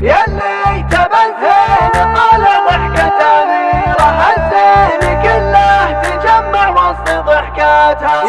يلي تبنزين طال ضحكة أميرة هالزين كله تجمع وسط ضحكاتها.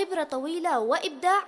خبرة طويلة وإبداع